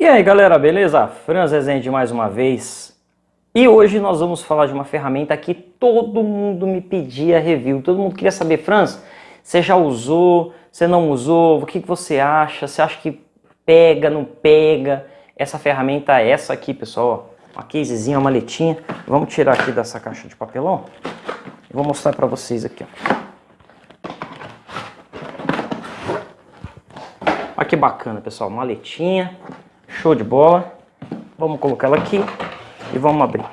E aí galera, beleza? Franz Rezende mais uma vez. E hoje nós vamos falar de uma ferramenta que todo mundo me pedia review. Todo mundo queria saber, Franz, você já usou, você não usou, o que você acha? Você acha que pega, não pega? Essa ferramenta é essa aqui, pessoal. Uma casezinha, uma maletinha. Vamos tirar aqui dessa caixa de papelão. Vou mostrar para vocês aqui. Olha que bacana, pessoal. Maletinha. Show de bola. Vamos colocar ela aqui e vamos abrir.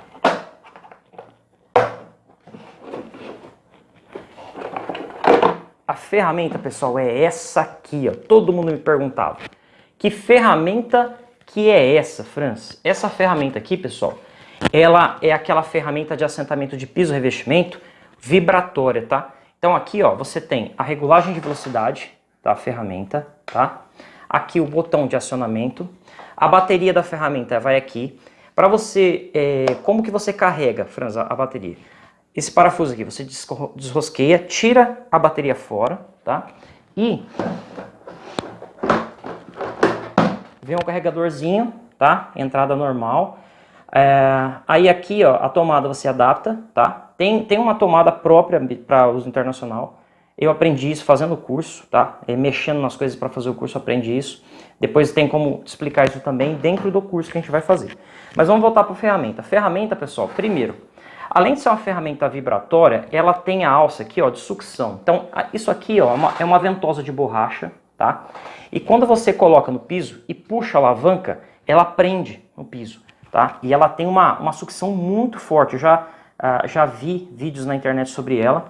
A ferramenta, pessoal, é essa aqui, ó. Todo mundo me perguntava. Que ferramenta que é essa, Franz? Essa ferramenta aqui, pessoal, ela é aquela ferramenta de assentamento de piso revestimento vibratória, tá? Então aqui, ó, você tem a regulagem de velocidade da ferramenta, tá? Aqui o botão de acionamento, a bateria da ferramenta vai aqui. Para você, é, como que você carrega, Franz, a, bateria? Esse parafuso aqui, você desrosqueia, tira a bateria fora, tá? E vem um carregadorzinho, tá? Entrada normal. É, aí aqui, ó, a tomada você adapta, tá? Tem, tem uma tomada própria para uso internacional. Eu aprendi isso fazendo o curso, tá? É, mexendo nas coisas para fazer o curso, aprendi isso. Depois tem como explicar isso também dentro do curso que a gente vai fazer. Mas vamos voltar para a ferramenta. Ferramenta, pessoal, primeiro, além de ser uma ferramenta vibratória, ela tem a alça aqui, ó, de sucção. Então, isso aqui, ó, é uma, é uma ventosa de borracha, tá? E quando você coloca no piso e puxa a alavanca, ela prende no piso, tá? E ela tem uma, uma sucção muito forte. Eu já, uh, já vi vídeos na internet sobre ela.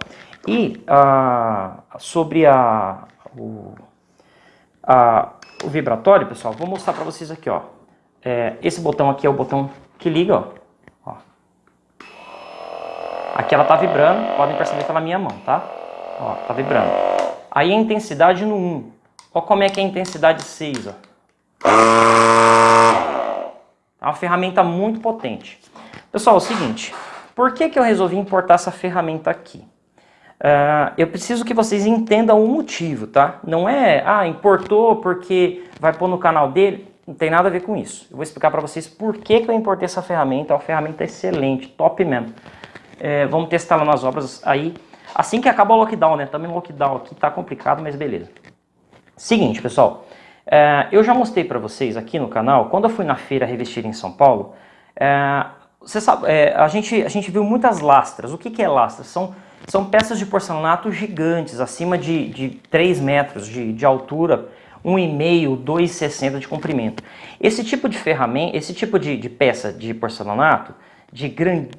E uh, sobre a, o, a, o vibratório, pessoal, vou mostrar para vocês aqui, ó. É, esse botão aqui é o botão que liga, ó. ó. Aqui ela tá vibrando, podem perceber pela minha mão, tá? Ó, tá vibrando. Aí a intensidade no 1. Ó como é que é a intensidade 6, ó. É uma ferramenta muito potente. Pessoal, é o seguinte, por que, que eu resolvi importar essa ferramenta aqui? Uh, eu preciso que vocês entendam o motivo, tá? Não é, ah, importou porque vai pôr no canal dele. Não tem nada a ver com isso. Eu vou explicar para vocês por que, que eu importei essa ferramenta. É uma ferramenta excelente, top mesmo. É, vamos testar lá nas obras aí. Assim que acaba o lockdown, né? Também lockdown aqui tá complicado, mas beleza. Seguinte, pessoal. É, eu já mostrei para vocês aqui no canal, quando eu fui na feira revestir em São Paulo, é, você sabe, é, a, gente, a gente viu muitas lastras. O que, que é lastras? São são peças de porcelanato gigantes, acima de, de 3 metros de, de altura, 1,5, 2,60 de comprimento. Esse tipo de ferramenta, esse tipo de, de peça de porcelanato, de, grande,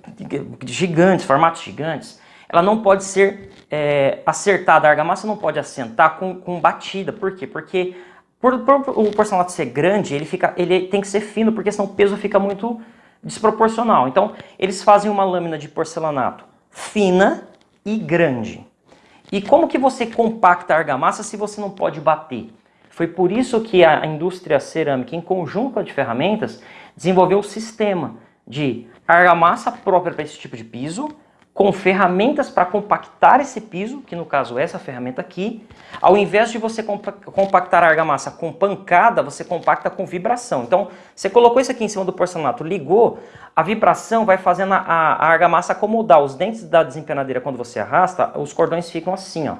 de gigantes, formatos gigantes, ela não pode ser é, acertada, a argamassa não pode assentar com, com batida. Por quê? Porque por, por, o porcelanato ser grande, ele, fica, ele tem que ser fino, porque senão o peso fica muito desproporcional. Então, eles fazem uma lâmina de porcelanato fina, e grande. E como que você compacta a argamassa se você não pode bater? Foi por isso que a indústria cerâmica, em conjunto de ferramentas, desenvolveu o sistema de argamassa própria para esse tipo de piso, com ferramentas para compactar esse piso, que no caso é essa ferramenta aqui. Ao invés de você compactar a argamassa com pancada, você compacta com vibração. Então, você colocou isso aqui em cima do porcelanato, ligou, a vibração vai fazendo a, a argamassa acomodar. Os dentes da desempenadeira, quando você arrasta, os cordões ficam assim, ó,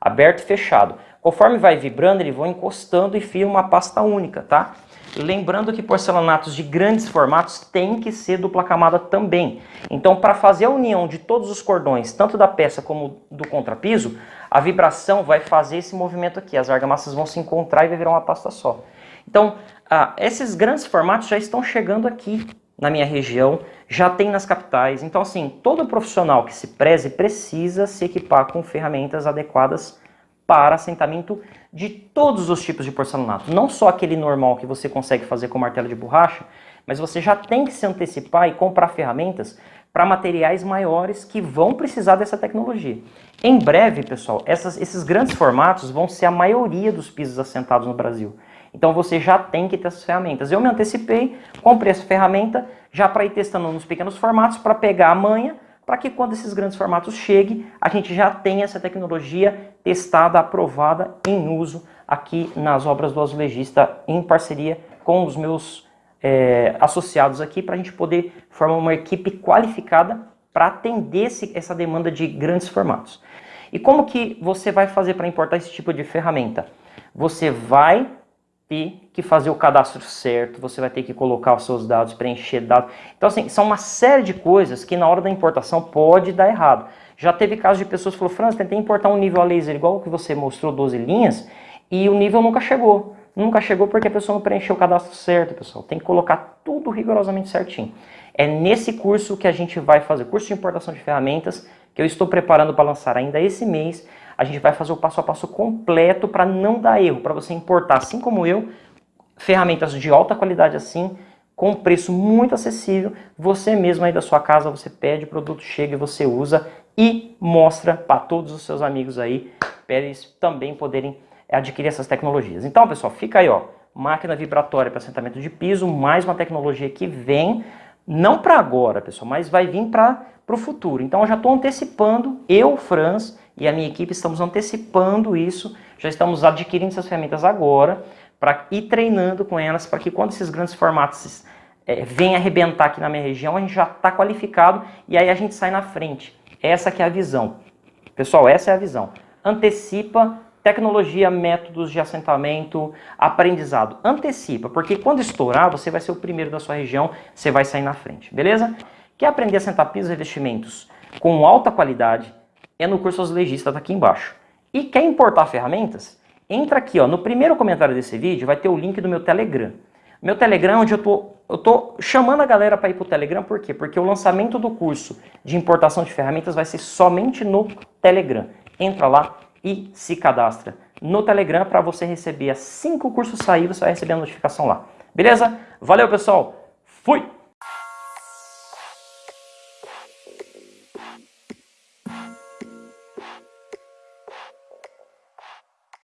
aberto e fechado. Conforme vai vibrando, eles vão encostando e fica uma pasta única, tá? Lembrando que porcelanatos de grandes formatos têm que ser dupla camada também. Então, para fazer a união de todos os cordões, tanto da peça como do contrapiso, a vibração vai fazer esse movimento aqui. As argamassas vão se encontrar e vai virar uma pasta só. Então, ah, esses grandes formatos já estão chegando aqui na minha região, já tem nas capitais. Então, assim, todo profissional que se preze precisa se equipar com ferramentas adequadas para assentamento de todos os tipos de porcelanato. Não só aquele normal que você consegue fazer com martelo de borracha, mas você já tem que se antecipar e comprar ferramentas para materiais maiores que vão precisar dessa tecnologia. Em breve, pessoal, essas, esses grandes formatos vão ser a maioria dos pisos assentados no Brasil. Então você já tem que ter essas ferramentas. Eu me antecipei, comprei essa ferramenta já para ir testando nos pequenos formatos para pegar a manha para que quando esses grandes formatos cheguem, a gente já tenha essa tecnologia testada, aprovada, em uso aqui nas obras do azulejista em parceria com os meus é, associados aqui para a gente poder formar uma equipe qualificada para atender esse, essa demanda de grandes formatos. E como que você vai fazer para importar esse tipo de ferramenta? Você vai ter que fazer o cadastro certo, você vai ter que colocar os seus dados, preencher dados. Então, assim, são uma série de coisas que na hora da importação pode dar errado. Já teve casos de pessoas que falaram, Franz, tentei importar um nível a laser igual o que você mostrou, 12 linhas, e o nível nunca chegou. Nunca chegou porque a pessoa não preencheu o cadastro certo, pessoal. Tem que colocar tudo rigorosamente certinho. É nesse curso que a gente vai fazer, curso de importação de ferramentas, que eu estou preparando para lançar ainda esse mês. A gente vai fazer o passo a passo completo para não dar erro, para você importar, assim como eu, ferramentas de alta qualidade assim, com preço muito acessível. Você mesmo aí da sua casa, você pede, o produto chega e você usa e mostra para todos os seus amigos aí, para eles também poderem adquirir essas tecnologias. Então, pessoal, fica aí, ó, máquina vibratória para assentamento de piso, mais uma tecnologia que vem, não para agora, pessoal, mas vai vir para o futuro. Então, eu já estou antecipando, eu, Franz, e a minha equipe estamos antecipando isso, já estamos adquirindo essas ferramentas agora, para ir treinando com elas, para que quando esses grandes formatos é, venham arrebentar aqui na minha região, a gente já está qualificado e aí a gente sai na frente. Essa que é a visão. Pessoal, essa é a visão. Antecipa tecnologia, métodos de assentamento, aprendizado. Antecipa, porque quando estourar, você vai ser o primeiro da sua região, você vai sair na frente, beleza? Quer aprender a assentar pisos e revestimentos com alta qualidade? É no curso Legista, tá aqui embaixo. E quer importar ferramentas? Entra aqui, ó, no primeiro comentário desse vídeo vai ter o link do meu Telegram. Meu Telegram, onde eu tô, eu tô chamando a galera para ir pro Telegram, por quê? Porque o lançamento do curso de importação de ferramentas vai ser somente no Telegram. Entra lá e se cadastra no Telegram para você receber assim que o curso sair, você vai receber a notificação lá. Beleza? Valeu, pessoal! Fui!